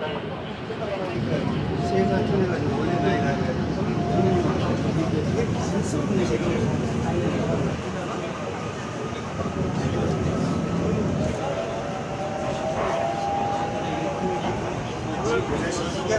제가 틀이가는얘 그래서 시계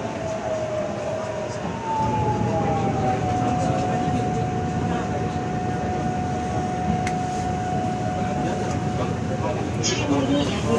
очередной.